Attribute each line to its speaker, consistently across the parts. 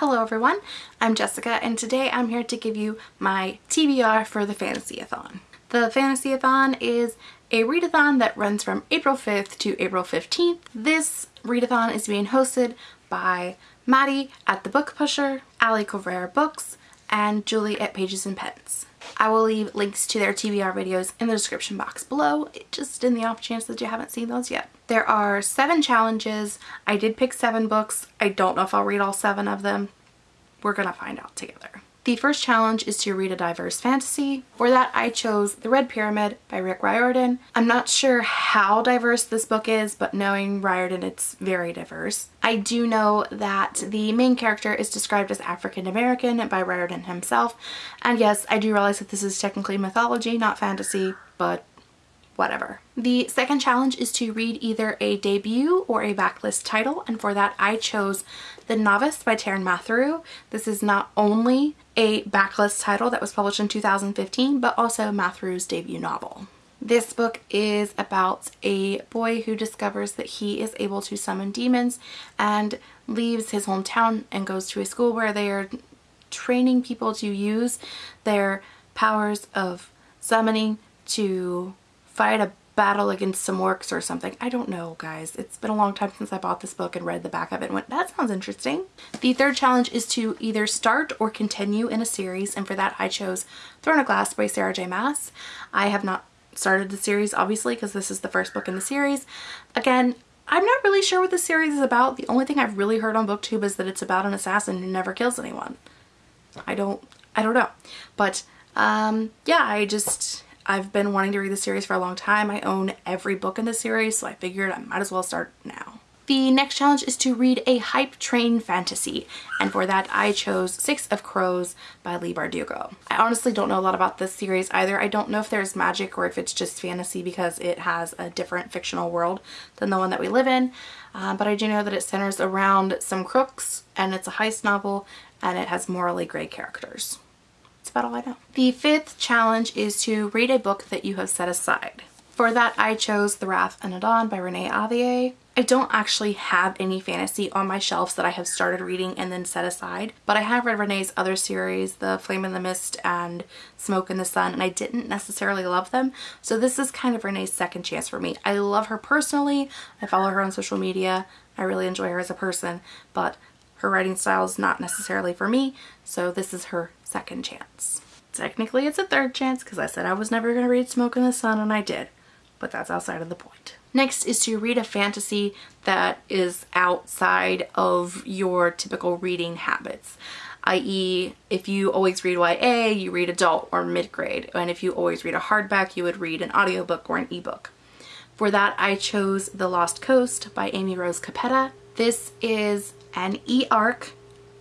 Speaker 1: Hello everyone, I'm Jessica and today I'm here to give you my TBR for the Fantasy-a-thon. The Fantasy-a-thon is a readathon that runs from April 5th to April 15th. This readathon is being hosted by Maddie at The Book Pusher, Ali Cabrera Books, and Julie at Pages and Pens. I will leave links to their TBR videos in the description box below, just in the off chance that you haven't seen those yet. There are seven challenges. I did pick seven books. I don't know if I'll read all seven of them. We're gonna find out together. The first challenge is to read a diverse fantasy. For that, I chose The Red Pyramid by Rick Riordan. I'm not sure how diverse this book is, but knowing Riordan, it's very diverse. I do know that the main character is described as African American by Riordan himself. And yes, I do realize that this is technically mythology, not fantasy, but whatever. The second challenge is to read either a debut or a backlist title and for that I chose The Novice by Taran Matharu. This is not only a backlist title that was published in 2015 but also Matharu's debut novel. This book is about a boy who discovers that he is able to summon demons and leaves his hometown and goes to a school where they are training people to use their powers of summoning to fight a battle against some orcs or something. I don't know, guys. It's been a long time since I bought this book and read the back of it and went, that sounds interesting. The third challenge is to either start or continue in a series, and for that I chose Throne of Glass by Sarah J Maas. I have not started the series, obviously, because this is the first book in the series. Again, I'm not really sure what the series is about. The only thing I've really heard on booktube is that it's about an assassin who never kills anyone. I don't, I don't know. But, um, yeah, I just, I've been wanting to read the series for a long time. I own every book in the series, so I figured I might as well start now. The next challenge is to read a hype train fantasy, and for that I chose Six of Crows by Leigh Bardugo. I honestly don't know a lot about this series either. I don't know if there's magic or if it's just fantasy because it has a different fictional world than the one that we live in, uh, but I do know that it centers around some crooks and it's a heist novel and it has morally gray characters. That's about all I know. The fifth challenge is to read a book that you have set aside. For that, I chose The Wrath and the Dawn by Renee Ahdieh. I don't actually have any fantasy on my shelves that I have started reading and then set aside, but I have read Renee's other series, The Flame in the Mist and Smoke in the Sun, and I didn't necessarily love them. So this is kind of Renee's second chance for me. I love her personally. I follow her on social media. I really enjoy her as a person, but her writing style is not necessarily for me, so this is her second chance. Technically it's a third chance because I said I was never going to read Smoke in the Sun and I did, but that's outside of the point. Next is to read a fantasy that is outside of your typical reading habits i.e. if you always read YA, you read adult or mid-grade, and if you always read a hardback, you would read an audiobook or an ebook. For that, I chose The Lost Coast by Amy Rose Capetta. This is an e-arc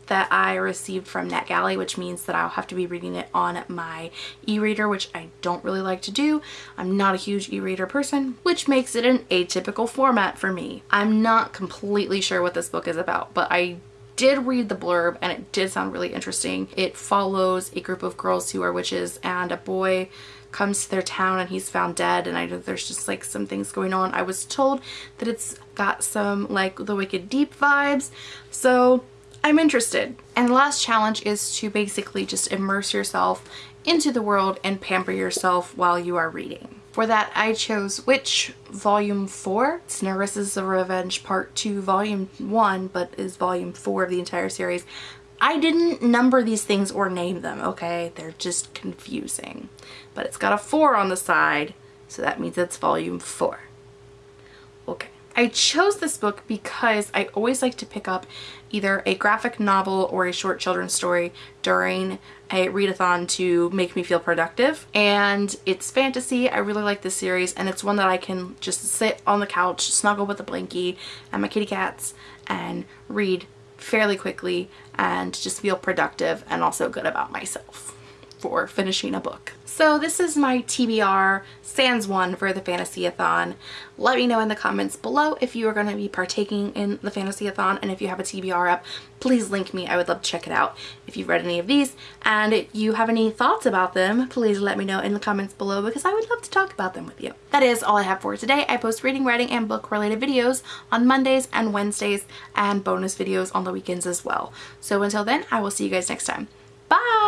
Speaker 1: that I received from NetGalley, which means that I'll have to be reading it on my e-reader, which I don't really like to do. I'm not a huge e-reader person, which makes it an atypical format for me. I'm not completely sure what this book is about, but I did read the blurb and it did sound really interesting. It follows a group of girls who are witches and a boy comes to their town and he's found dead and I know there's just like some things going on. I was told that it's got some like the Wicked Deep vibes so I'm interested. And the last challenge is to basically just immerse yourself into the world and pamper yourself while you are reading. For that I chose Witch Volume 4. It's Nerissa's Revenge Part 2 Volume 1 but is Volume 4 of the entire series. I didn't number these things or name them, okay? They're just confusing. But it's got a 4 on the side, so that means it's volume 4. Okay. I chose this book because I always like to pick up either a graphic novel or a short children's story during a readathon to make me feel productive and it's fantasy I really like this series and it's one that I can just sit on the couch snuggle with a blankie and my kitty cats and read fairly quickly and just feel productive and also good about myself. for finishing a book. So this is my TBR Sans one for the Fantasy-a-thon. Let me know in the comments below if you are going to be partaking in the Fantasy-a-thon and if you have a TBR up, please link me. I would love to check it out if you've read any of these and if you have any thoughts about them, please let me know in the comments below because I would love to talk about them with you. That is all I have for today. I post reading, writing, and book related videos on Mondays and Wednesdays and bonus videos on the weekends as well. So until then, I will see you guys next time. Bye!